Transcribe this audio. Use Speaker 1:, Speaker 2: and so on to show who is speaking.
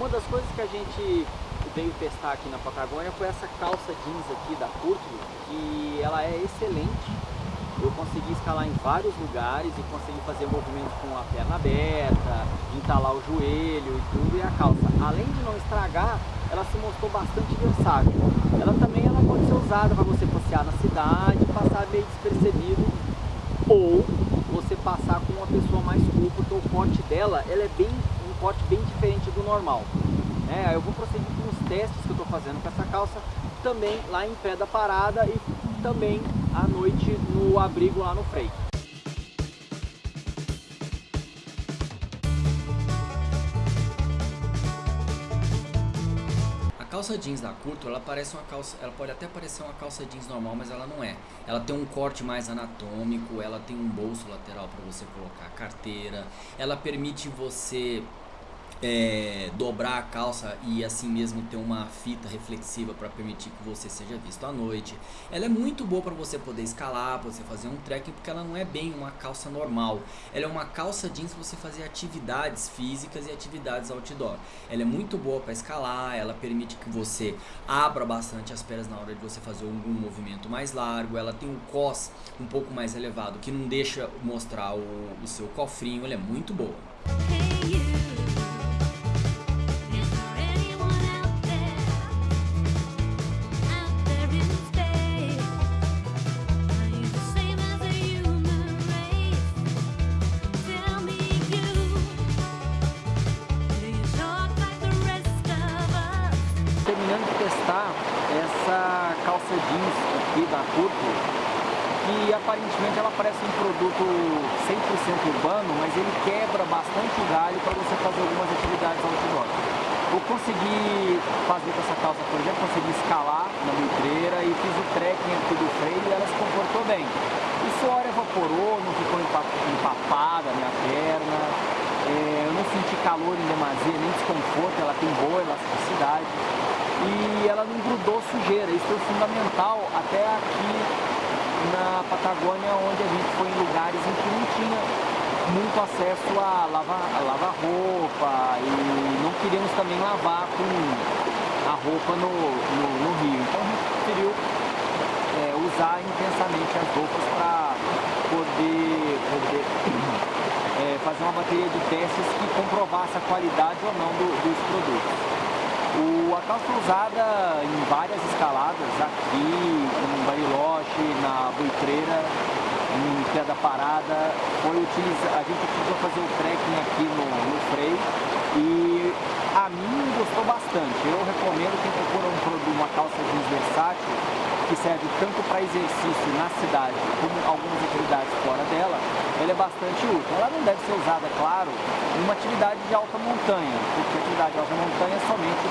Speaker 1: Uma das coisas que a gente veio testar aqui na Patagônia foi essa calça jeans aqui da Curto, que ela é excelente. Eu consegui escalar em vários lugares e consegui fazer movimentos com a perna aberta, entalar o joelho e tudo, e a calça, além de não estragar, ela se mostrou bastante versátil. Ela também ela pode ser usada para você passear na cidade, passar meio despercebido, ou você passar com uma pessoa mais cool, porque o corte dela ela é bem, corte bem diferente do normal. É, eu vou prosseguir com os testes que eu estou fazendo com essa calça, também lá em pé da parada e também à noite no abrigo lá no freio.
Speaker 2: A calça jeans da Curto, ela parece uma calça, ela pode até parecer uma calça jeans normal, mas ela não é. Ela tem um corte mais anatômico, ela tem um bolso lateral para você colocar a carteira, ela permite você é, dobrar a calça e assim mesmo ter uma fita reflexiva para permitir que você seja visto à noite. Ela é muito boa para você poder escalar, para você fazer um trekking, porque ela não é bem uma calça normal. Ela é uma calça jeans para você fazer atividades físicas e atividades outdoor. Ela é muito boa para escalar, ela permite que você abra bastante as pernas na hora de você fazer algum movimento mais largo. Ela tem um cos um pouco mais elevado que não deixa mostrar o, o seu cofrinho. Ela é muito boa.
Speaker 1: Testar essa calça jeans aqui da Curto, que aparentemente ela parece um produto 100% urbano, mas ele quebra bastante o galho para você fazer algumas atividades outdoor. Eu consegui fazer com essa calça, por exemplo, consegui escalar na vitreira e fiz o trekking aqui do freio e ela se comportou bem. O suor evaporou, não ficou empapada a minha perna, é, eu não senti calor em demasia, nem desconforto, ela tem boa elasticidade e ela não grudou sujeira. Isso foi fundamental até aqui na Patagônia, onde a gente foi em lugares em que não tinha muito acesso a lavar, lavar roupa e não queríamos também lavar com a roupa no, no, no rio. Então a gente preferiu é, usar intensamente as roupas para poder, poder é, fazer uma bateria de testes que comprovasse a qualidade ou não do, dos produtos. O, a calça usada em várias escaladas, aqui, em Bariloche, na Buitreira, em Pé da Parada, foi utilizar, a gente utilizou fazer o trekking aqui no, no freio e a mim gostou bastante. Eu recomendo quem procura um produto, uma calça jeans versátil, que serve tanto para exercício na cidade como algumas atividades fora dela, ela é bastante útil. Ela não deve ser usada, claro, em uma atividade de alta montanha, porque atividade de alta montanha é somente